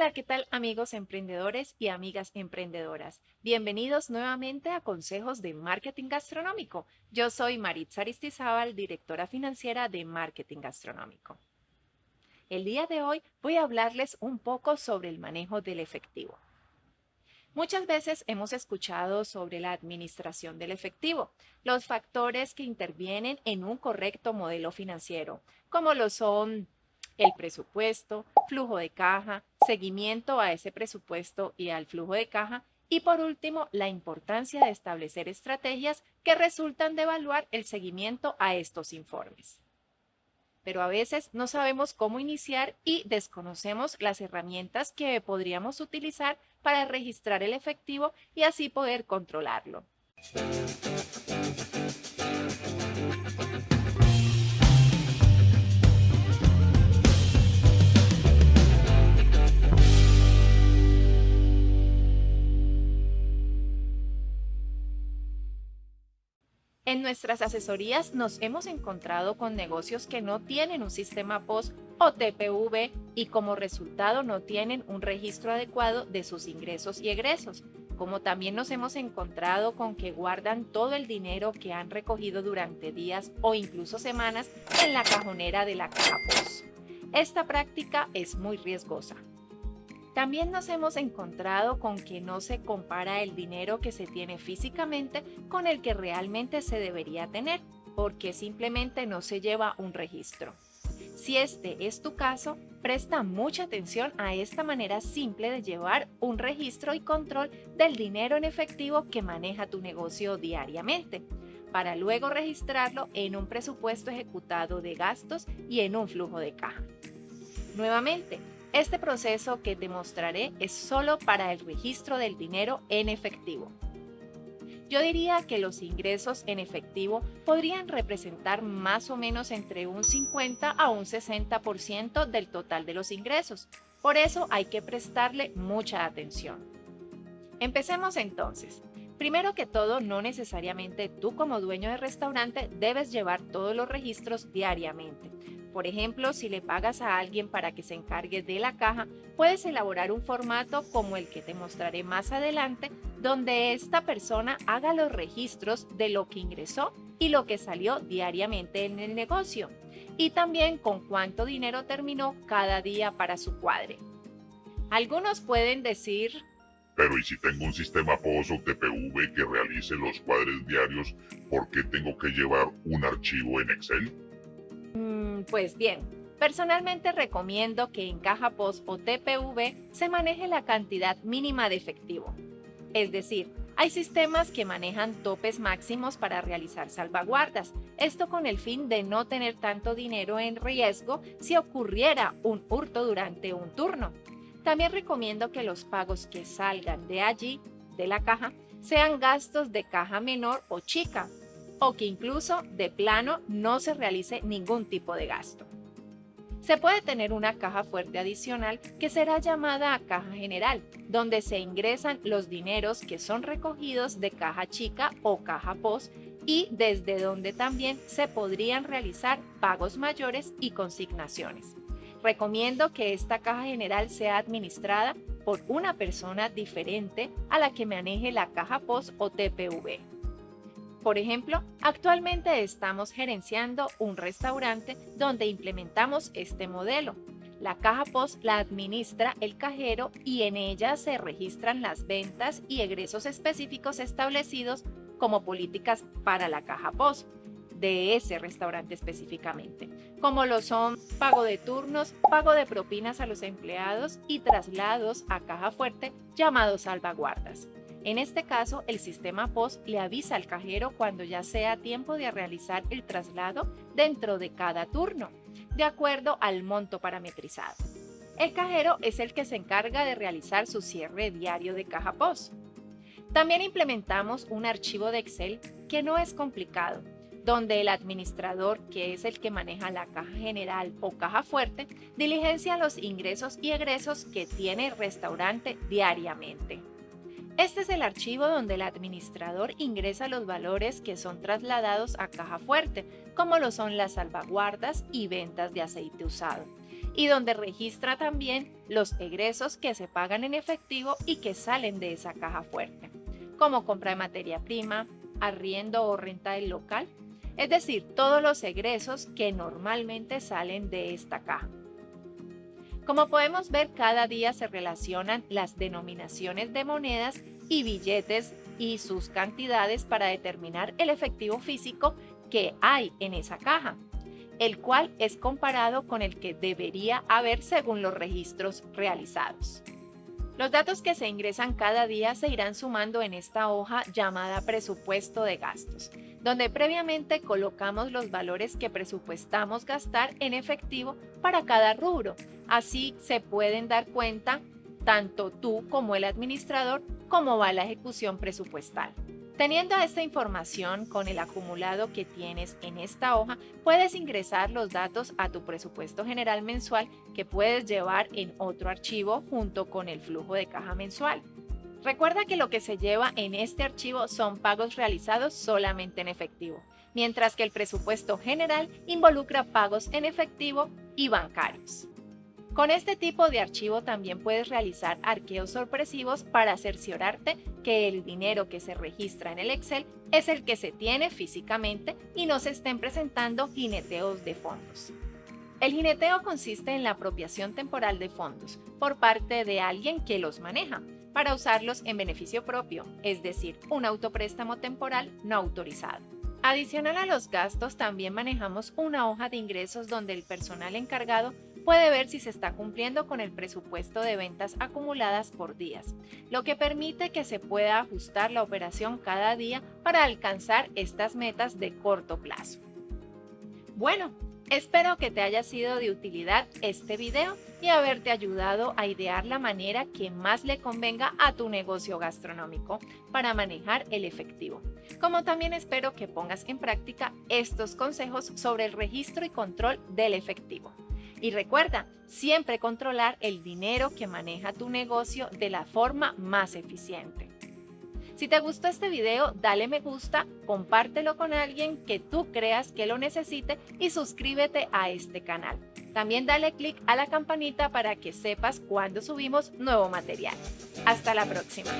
Hola, ¿qué tal amigos emprendedores y amigas emprendedoras? Bienvenidos nuevamente a Consejos de Marketing Gastronómico. Yo soy Maritza Aristizábal, directora financiera de Marketing Gastronómico. El día de hoy voy a hablarles un poco sobre el manejo del efectivo. Muchas veces hemos escuchado sobre la administración del efectivo, los factores que intervienen en un correcto modelo financiero, como lo son el presupuesto, flujo de caja, seguimiento a ese presupuesto y al flujo de caja, y por último, la importancia de establecer estrategias que resultan de evaluar el seguimiento a estos informes. Pero a veces no sabemos cómo iniciar y desconocemos las herramientas que podríamos utilizar para registrar el efectivo y así poder controlarlo. En nuestras asesorías nos hemos encontrado con negocios que no tienen un sistema POS o TPV y como resultado no tienen un registro adecuado de sus ingresos y egresos, como también nos hemos encontrado con que guardan todo el dinero que han recogido durante días o incluso semanas en la cajonera de la caja POS. Esta práctica es muy riesgosa, también nos hemos encontrado con que no se compara el dinero que se tiene físicamente con el que realmente se debería tener, porque simplemente no se lleva un registro. Si este es tu caso, presta mucha atención a esta manera simple de llevar un registro y control del dinero en efectivo que maneja tu negocio diariamente, para luego registrarlo en un presupuesto ejecutado de gastos y en un flujo de caja. Nuevamente, este proceso que te mostraré es solo para el registro del dinero en efectivo. Yo diría que los ingresos en efectivo podrían representar más o menos entre un 50 a un 60% del total de los ingresos. Por eso hay que prestarle mucha atención. Empecemos entonces. Primero que todo, no necesariamente tú como dueño de restaurante debes llevar todos los registros diariamente. Por ejemplo, si le pagas a alguien para que se encargue de la caja, puedes elaborar un formato como el que te mostraré más adelante, donde esta persona haga los registros de lo que ingresó y lo que salió diariamente en el negocio, y también con cuánto dinero terminó cada día para su cuadre. Algunos pueden decir, pero ¿y si tengo un sistema POS o TPV que realice los cuadres diarios, por qué tengo que llevar un archivo en Excel? Pues bien, personalmente recomiendo que en caja POS o TPV se maneje la cantidad mínima de efectivo. Es decir, hay sistemas que manejan topes máximos para realizar salvaguardas, esto con el fin de no tener tanto dinero en riesgo si ocurriera un hurto durante un turno. También recomiendo que los pagos que salgan de allí, de la caja, sean gastos de caja menor o chica, o que incluso de plano no se realice ningún tipo de gasto. Se puede tener una caja fuerte adicional que será llamada caja general, donde se ingresan los dineros que son recogidos de caja chica o caja post y desde donde también se podrían realizar pagos mayores y consignaciones. Recomiendo que esta caja general sea administrada por una persona diferente a la que maneje la caja POS o TPV. Por ejemplo, actualmente estamos gerenciando un restaurante donde implementamos este modelo. La caja POS la administra el cajero y en ella se registran las ventas y egresos específicos establecidos como políticas para la caja POS de ese restaurante específicamente, como lo son pago de turnos, pago de propinas a los empleados y traslados a caja fuerte llamados salvaguardas. En este caso, el sistema POS le avisa al cajero cuando ya sea tiempo de realizar el traslado dentro de cada turno, de acuerdo al monto parametrizado. El cajero es el que se encarga de realizar su cierre diario de caja POS. También implementamos un archivo de Excel que no es complicado, donde el administrador, que es el que maneja la caja general o caja fuerte, diligencia los ingresos y egresos que tiene el restaurante diariamente. Este es el archivo donde el administrador ingresa los valores que son trasladados a caja fuerte, como lo son las salvaguardas y ventas de aceite usado. y donde registra también los egresos que se pagan en efectivo y que salen de esa caja fuerte, como compra de materia prima, arriendo o renta del local, es decir, todos los egresos que normalmente salen de esta caja. Como podemos ver, cada día se relacionan las denominaciones de monedas y billetes y sus cantidades para determinar el efectivo físico que hay en esa caja, el cual es comparado con el que debería haber según los registros realizados. Los datos que se ingresan cada día se irán sumando en esta hoja llamada presupuesto de gastos, donde previamente colocamos los valores que presupuestamos gastar en efectivo para cada rubro. Así se pueden dar cuenta tanto tú como el administrador cómo va la ejecución presupuestal. Teniendo esta información con el acumulado que tienes en esta hoja, puedes ingresar los datos a tu presupuesto general mensual que puedes llevar en otro archivo junto con el flujo de caja mensual. Recuerda que lo que se lleva en este archivo son pagos realizados solamente en efectivo, mientras que el presupuesto general involucra pagos en efectivo y bancarios. Con este tipo de archivo también puedes realizar arqueos sorpresivos para cerciorarte que el dinero que se registra en el Excel es el que se tiene físicamente y no se estén presentando jineteos de fondos. El jineteo consiste en la apropiación temporal de fondos por parte de alguien que los maneja para usarlos en beneficio propio, es decir, un autopréstamo temporal no autorizado. Adicional a los gastos, también manejamos una hoja de ingresos donde el personal encargado puede ver si se está cumpliendo con el presupuesto de ventas acumuladas por días, lo que permite que se pueda ajustar la operación cada día para alcanzar estas metas de corto plazo. Bueno, espero que te haya sido de utilidad este video y haberte ayudado a idear la manera que más le convenga a tu negocio gastronómico para manejar el efectivo. Como también espero que pongas en práctica estos consejos sobre el registro y control del efectivo. Y recuerda, siempre controlar el dinero que maneja tu negocio de la forma más eficiente. Si te gustó este video, dale me gusta, compártelo con alguien que tú creas que lo necesite y suscríbete a este canal. También dale click a la campanita para que sepas cuando subimos nuevo material. Hasta la próxima.